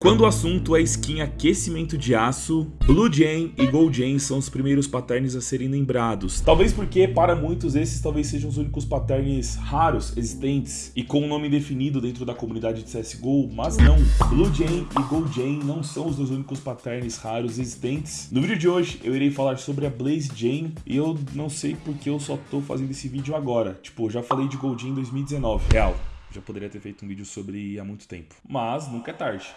Quando o assunto é skin aquecimento de aço, Blue Jane e Gold Jane são os primeiros patterns a serem lembrados. Talvez porque, para muitos, esses talvez sejam os únicos patterns raros existentes e com um nome definido dentro da comunidade de CSGO, mas não. Blue Jane e Gold Jane não são os dois únicos patterns raros existentes. No vídeo de hoje, eu irei falar sobre a Blaze Jane e eu não sei porque eu só tô fazendo esse vídeo agora. Tipo, eu já falei de Gold Jane em 2019. Real, já poderia ter feito um vídeo sobre há muito tempo. Mas nunca é tarde.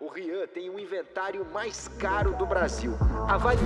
O Rian tem o inventário mais caro do Brasil. Avalie.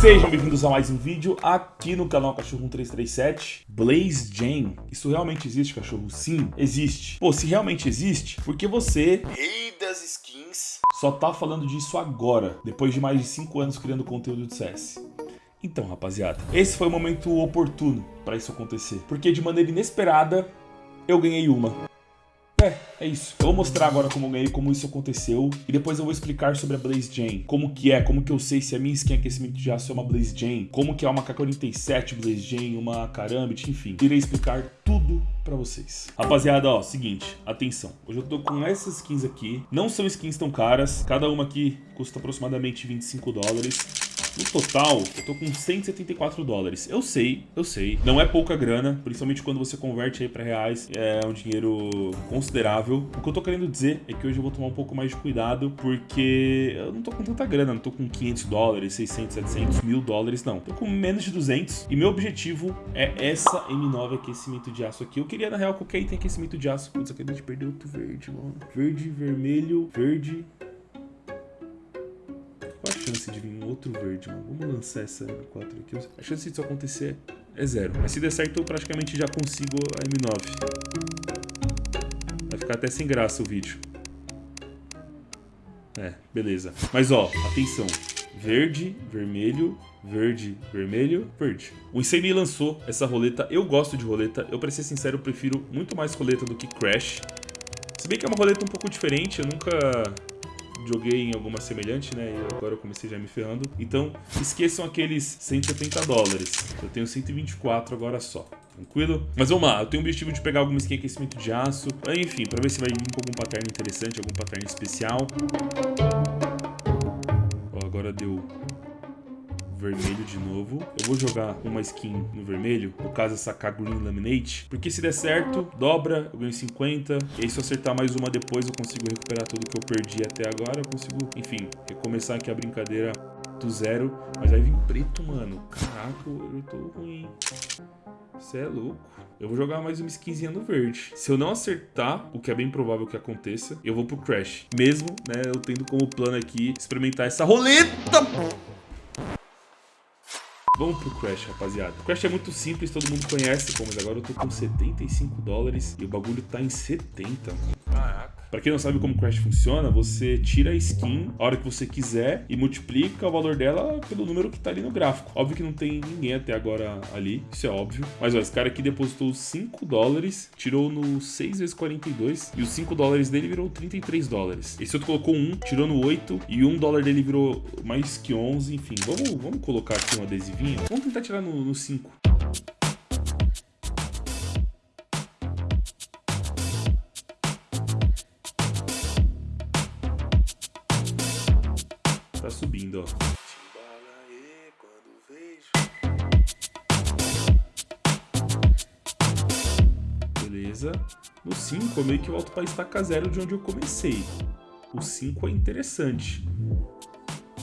Sejam bem-vindos a mais um vídeo aqui no canal Cachorro 1337 Blaze Jane. Isso realmente existe, cachorro? Sim, existe. Pô, se realmente existe, por que você, rei das skins, só tá falando disso agora, depois de mais de 5 anos criando conteúdo de CS? Então, rapaziada, esse foi o momento oportuno para isso acontecer, porque de maneira inesperada eu ganhei uma. É, é isso. Eu vou mostrar agora como eu ganhei, como isso aconteceu. E depois eu vou explicar sobre a Blaze Jane. Como que é, como que eu sei se a minha skin aquecimento de aço é uma Blaze Jane. Como que é uma K47 Blaze Jane, uma Karambit, enfim. Irei explicar tudo pra vocês. Rapaziada, ó, seguinte, atenção. Hoje eu tô com essas skins aqui. Não são skins tão caras. Cada uma aqui custa aproximadamente 25 dólares. No total, eu tô com 174 dólares. Eu sei, eu sei. Não é pouca grana, principalmente quando você converte aí pra reais. É um dinheiro considerável. O que eu tô querendo dizer é que hoje eu vou tomar um pouco mais de cuidado, porque eu não tô com tanta grana. Não tô com 500 dólares, 600, 700, mil dólares, não. Tô com menos de 200. E meu objetivo é essa M9 aquecimento de aço aqui. Eu queria, na real, qualquer item aquecimento de aço. Putz, acabei de perder outro verde, mano. Verde, vermelho, verde, chance de vir um outro verde, mano? Vamos lançar essa M4 aqui. A chance disso acontecer é zero. Mas se der certo, eu praticamente já consigo a M9. Vai ficar até sem graça o vídeo. É, beleza. Mas ó, atenção. Verde, vermelho, verde, vermelho, verde. O Insane lançou essa roleta. Eu gosto de roleta. Eu, pra ser sincero, prefiro muito mais roleta do que Crash. Se bem que é uma roleta um pouco diferente. Eu nunca joguei em alguma semelhante, né? E agora eu comecei já me ferrando. Então, esqueçam aqueles 170 dólares. Eu tenho 124 agora só. Tranquilo? Mas vamos lá, eu tenho o objetivo de pegar alguma skin aquecimento de aço. Enfim, pra ver se vai vir com algum pattern interessante, algum pattern especial. Ó, agora deu vermelho de novo. Eu vou jogar uma skin no vermelho, no caso essa K Green Laminate, porque se der certo, dobra, eu ganho 50, e aí se eu acertar mais uma depois eu consigo recuperar tudo que eu perdi até agora, eu consigo, enfim, recomeçar aqui a brincadeira do zero, mas vai vir preto, mano. Caraca, eu tô ruim. Você é louco. Eu vou jogar mais uma skinzinha no verde. Se eu não acertar, o que é bem provável que aconteça, eu vou pro Crash. Mesmo, né, eu tendo como plano aqui experimentar essa roleta. Vamos pro Crash, rapaziada. O Crash é muito simples, todo mundo conhece, pô, mas agora eu tô com 75 dólares e o bagulho tá em 70, Pra quem não sabe como Crash funciona, você tira a skin a hora que você quiser e multiplica o valor dela pelo número que tá ali no gráfico. Óbvio que não tem ninguém até agora ali, isso é óbvio. Mas ó, esse cara aqui depositou 5 dólares, tirou no 6 vezes 42 e os 5 dólares dele virou 33 dólares. Esse outro colocou 1, tirou no 8 e 1 dólar dele virou mais que 11, enfim. Vamos, vamos colocar aqui um adesivinho. Vamos tentar tirar no, no 5. No 5 eu meio que volto para estaca zero de onde eu comecei. O 5 é interessante.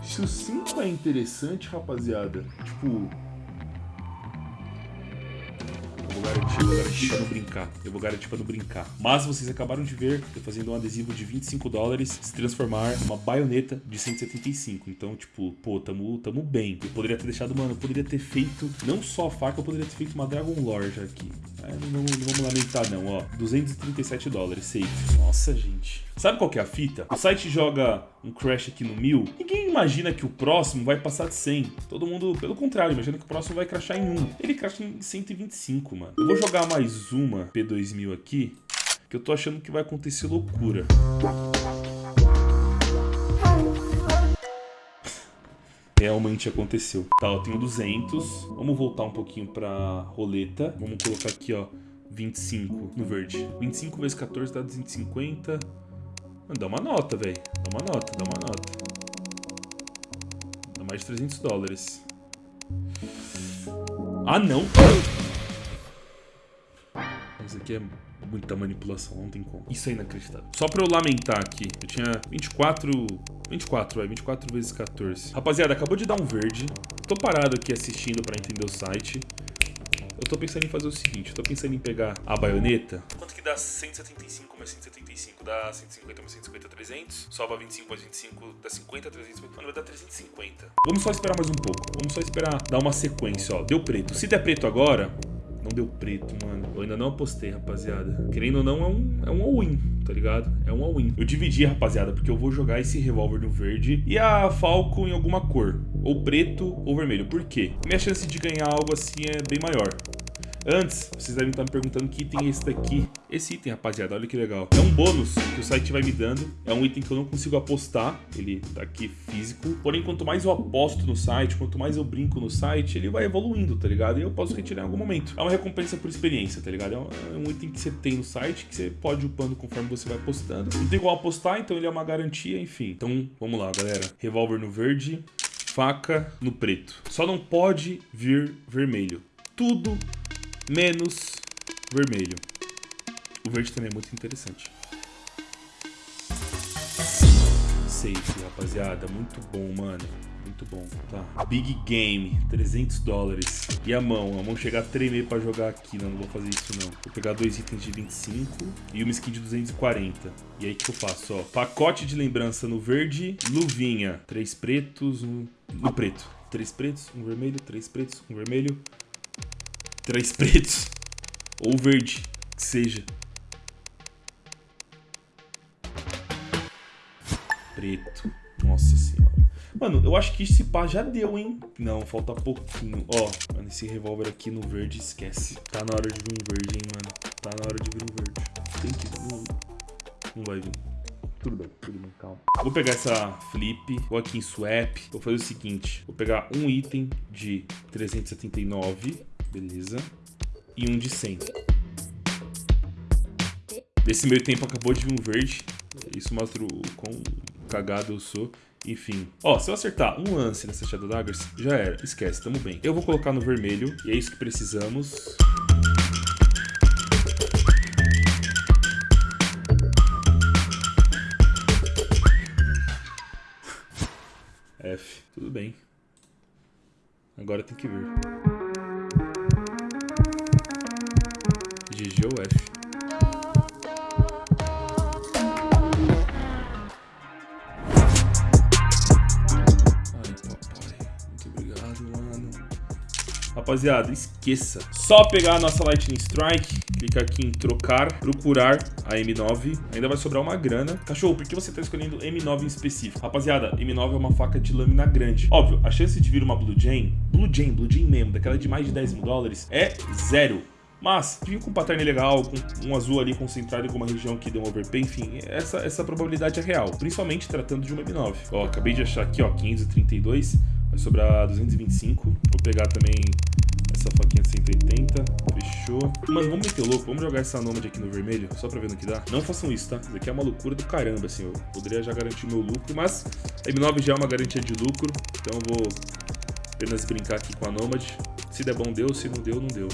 Se o 5 é interessante, rapaziada, tipo, vou vou garantir pra não brincar. Eu vou garantir pra não brincar. Mas vocês acabaram de ver eu fazendo um adesivo de 25 dólares se transformar numa baioneta de 175. Então, tipo, pô, tamo, tamo bem. Eu poderia ter deixado, mano, eu poderia ter feito não só a faca, eu poderia ter feito uma Dragon Lore já aqui. Não, não, não vamos lamentar não, ó. 237 dólares, safe. Nossa, gente. Sabe qual que é a fita? O site joga um crash aqui no 1000, ninguém imagina que o próximo vai passar de 100. Todo mundo, pelo contrário, imagina que o próximo vai crashar em 1. Ele crasha em 125, mano. Eu vou jogar mais uma P2000 aqui, que eu tô achando que vai acontecer loucura. realmente aconteceu. Tá, eu tenho 200. Vamos voltar um pouquinho pra roleta. Vamos colocar aqui, ó, 25 no verde. 25 vezes 14 dá 250. Mano, dá uma nota, velho. Dá uma nota, dá uma nota. Dá mais de 300 dólares. Ah, não! Isso aqui é muita manipulação, não tem como. Isso é inacreditável. Só pra eu lamentar aqui, eu tinha 24... 24, vai, 24 vezes 14. Rapaziada, acabou de dar um verde. Tô parado aqui assistindo pra entender o site. Eu tô pensando em fazer o seguinte, eu tô pensando em pegar a baioneta. Quanto que dá 175 mais 175? Dá 150 mais 150, 300. Soba 25 mais 25, dá 50, 300. Mano, vai dar 350. Vamos só esperar mais um pouco. Vamos só esperar dar uma sequência, ó. Deu preto. Se der preto agora, não deu preto, mano. Eu ainda não apostei, rapaziada. Querendo ou não, é um, é um all-in, tá ligado? É um all-in. Eu dividi, rapaziada, porque eu vou jogar esse revólver no verde e a Falco em alguma cor. Ou preto ou vermelho. Por quê? Minha chance de ganhar algo assim é bem maior. Antes, vocês devem estar me perguntando que item é esse daqui. Esse item, rapaziada, olha que legal. É um bônus que o site vai me dando. É um item que eu não consigo apostar. Ele tá aqui físico. Porém, quanto mais eu aposto no site, quanto mais eu brinco no site, ele vai evoluindo, tá ligado? E eu posso retirar em algum momento. É uma recompensa por experiência, tá ligado? É um é item que você tem no site que você pode upando conforme você vai apostando. Não tem igual apostar, então ele é uma garantia, enfim. Então, vamos lá, galera. Revólver no verde, faca no preto. Só não pode vir vermelho. Tudo menos vermelho. O verde também é muito interessante. Safe, rapaziada. Muito bom, mano. Muito bom, tá. Big Game, 300 dólares. E a mão? A mão chegar a tremer pra jogar aqui. Não, não vou fazer isso, não. Vou pegar dois itens de 25 e uma skin de 240. E aí, o que eu faço? Ó, pacote de lembrança no verde, luvinha. Três pretos, um no preto. Três pretos, um vermelho, três pretos, um vermelho, Três pretos. Ou verde, que seja. Preto. Nossa senhora. Mano, eu acho que esse pá já deu, hein? Não, falta pouquinho. Ó, mano, esse revólver aqui no verde, esquece. Tá na hora de vir um verde, hein, mano. Tá na hora de vir um verde. Tem que... Não, não vai vir. Tudo bem, tudo bem, calma. Vou pegar essa flip, vou aqui em swap. Vou fazer o seguinte. Vou pegar um item de 379 Beleza. E um de 100. Nesse meio tempo acabou de vir um verde. Isso mostra o quão cagado eu sou. Enfim. Ó, se eu acertar um lance nessa Shadow Daggers, já era. Esquece, tamo bem. Eu vou colocar no vermelho. E é isso que precisamos. F. Tudo bem. Agora tem que ver. Obrigado, mano. Rapaziada, esqueça. Só pegar a nossa Lightning Strike, clicar aqui em trocar, procurar a M9. Ainda vai sobrar uma grana. Cachorro, por que você tá escolhendo M9 em específico? Rapaziada, M9 é uma faca de lâmina grande. Óbvio, a chance de vir uma Blue Jane, Blue Jane, Blue Jane mesmo, daquela de mais de 10 mil dólares, é zero. Mas, vir com um pattern legal, com um azul ali concentrado em alguma região que deu um overpay, enfim, essa, essa probabilidade é real. Principalmente tratando de uma M9. Ó, acabei de achar aqui, ó, 532. Vai sobrar 225. Vou pegar também essa faquinha de 180. Fechou. Mas vamos meter louco. Vamos jogar essa Nomad aqui no vermelho, só pra ver no que dá. Não façam isso, tá? Isso aqui é uma loucura do caramba, assim. Eu poderia já garantir meu lucro, mas a M9 já é uma garantia de lucro. Então eu vou apenas brincar aqui com a Nomad. Se der bom, deu. Se não deu, não deu.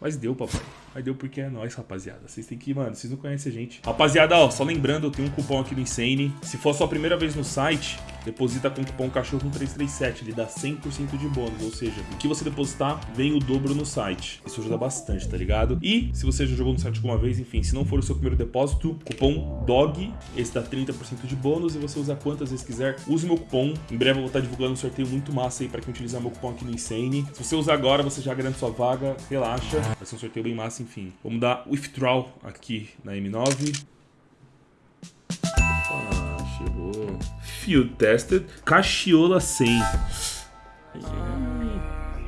Mas deu, papai. Mas deu porque é nóis, rapaziada. Vocês têm que, mano, vocês não conhecem a gente. Rapaziada, ó, só lembrando, eu tenho um cupom aqui no Insane. Se for a sua primeira vez no site, deposita com o cupom cachorro 337, ele dá 100% de bônus, ou seja, o que você depositar vem o dobro no site. Isso ajuda bastante, tá ligado? E se você já jogou no site alguma vez, enfim, se não for o seu primeiro depósito, cupom DOG, esse dá 30% de bônus e você usa quantas vezes quiser. Use meu cupom, em breve eu vou estar divulgando um sorteio muito massa aí pra quem utilizar meu cupom aqui no Insane. Se você usar agora, você já garante sua vaga, relaxa, vai ser um sorteio bem massa, enfim. Vamos dar withdraw aqui na M9. Chegou. Field tested. Cachiola 100.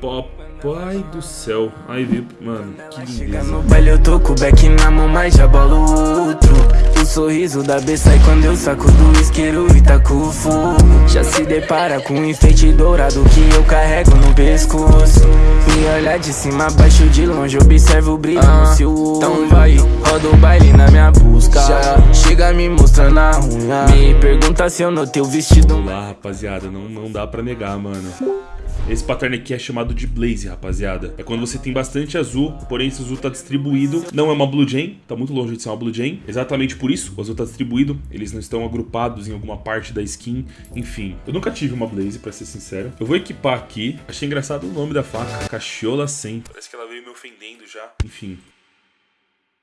Papai do céu. Aí, viu, mano, que lindeza. Chega no baile, eu tô com o back na mão, mas já bolo outro. O sorriso da B sai quando eu saco do isqueiro e taco fogo Já se depara com um enfeite dourado que eu carrego no pescoço. Me olhar de cima abaixo de longe observo o brilho ah, no seu olho. Então vai, roda o baile na minha busca. Chega me mostrando a unha. Me pergunta se eu notei o vestido. Lá rapaziada, não, não dá pra negar mano esse pattern aqui é chamado de Blaze, rapaziada. É quando você tem bastante azul, porém esse azul tá distribuído. Não é uma Blue Jay, tá muito longe de ser uma Blue Jay. Exatamente por isso, o azul tá distribuído. Eles não estão agrupados em alguma parte da skin. Enfim, eu nunca tive uma Blaze, pra ser sincero. Eu vou equipar aqui. Achei engraçado o nome da faca, Cachola 100. Parece que ela veio me ofendendo já. Enfim,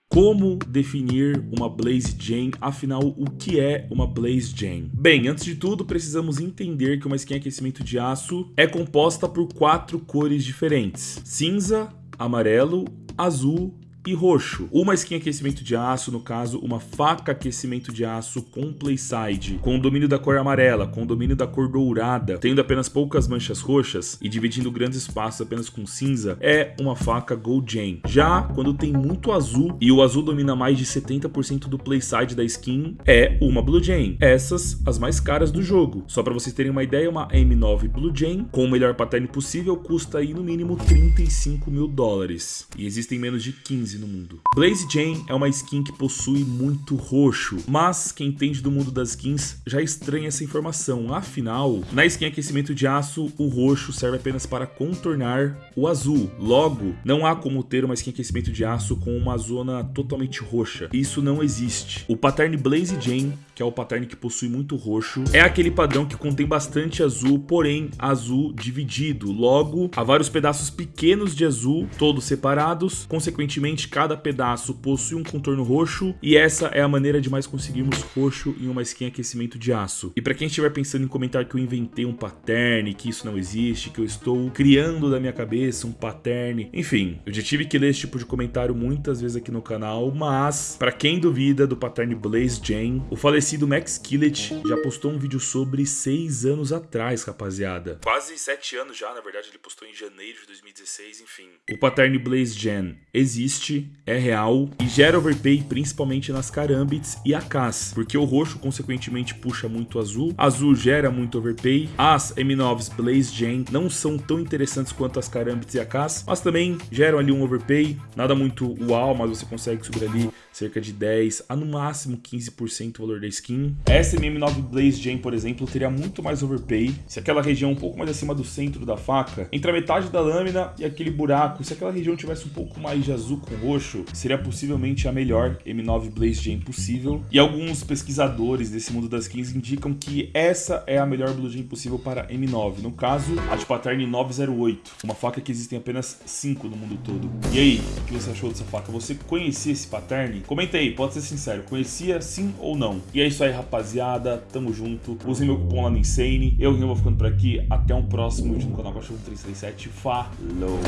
como definir uma Blaze Jane? Afinal, o que é uma Blaze Jane? Bem, antes de tudo, precisamos entender que uma skin aquecimento de aço é composta por quatro cores diferentes. Cinza, amarelo, azul e roxo. Uma skin aquecimento de aço, no caso, uma faca aquecimento de aço com playside, com domínio da cor amarela, com domínio da cor dourada, tendo apenas poucas manchas roxas e dividindo grandes espaços apenas com cinza, é uma faca Gold Jam. Já quando tem muito azul e o azul domina mais de 70% do playside da skin, é uma Blue Jam. Essas, as mais caras do jogo. Só para vocês terem uma ideia, uma M9 Blue Jam, com o melhor pattern possível, custa aí no mínimo 35 mil dólares. E existem menos de 15 no mundo. Blaze Jane é uma skin que possui muito roxo, mas quem entende do mundo das skins já estranha essa informação. Afinal, na skin aquecimento de aço, o roxo serve apenas para contornar o azul. Logo, não há como ter uma skin aquecimento de aço com uma zona totalmente roxa. Isso não existe. O pattern Blaze Jane que é o pattern que possui muito roxo. É aquele padrão que contém bastante azul, porém azul dividido. Logo, há vários pedaços pequenos de azul, todos separados. Consequentemente, cada pedaço possui um contorno roxo e essa é a maneira de mais conseguirmos roxo em uma skin aquecimento de aço. E para quem estiver pensando em comentar que eu inventei um pattern, que isso não existe, que eu estou criando da minha cabeça um pattern, enfim, eu já tive que ler esse tipo de comentário muitas vezes aqui no canal, mas para quem duvida do pattern Blaze Jane, o falecido falecido Max Killet já postou um vídeo sobre seis anos atrás, rapaziada. Quase sete anos já, na verdade, ele postou em janeiro de 2016, enfim. O pattern Blaze Gen existe, é real e gera overpay principalmente nas Karambits e AKs, porque o roxo consequentemente puxa muito azul, azul gera muito overpay, as M9s Blaze Gen não são tão interessantes quanto as Karambits e AKs, mas também geram ali um overpay, nada muito uau, mas você consegue subir ali cerca de 10 a no máximo 15% o valor da skin. Essa MM9 Blaze Jam, por exemplo, teria muito mais overpay se aquela região um pouco mais acima do centro da faca, entre a metade da lâmina e aquele buraco, se aquela região tivesse um pouco mais de azul com roxo, seria possivelmente a melhor M9 Blaze Jam possível. E alguns pesquisadores desse mundo das skins indicam que essa é a melhor Blue Jam possível para M9, no caso, a de pattern 908, uma faca que existem apenas 5 no mundo todo. E aí, o que você achou dessa faca? Você conhecia esse pattern? Comenta aí, pode ser sincero, conhecia sim ou não? E é isso aí, rapaziada, tamo junto. Use meu cupom lá no Insane. Eu, vou ficando por aqui. Até um próximo vídeo no canal Cachorro 337. Falou!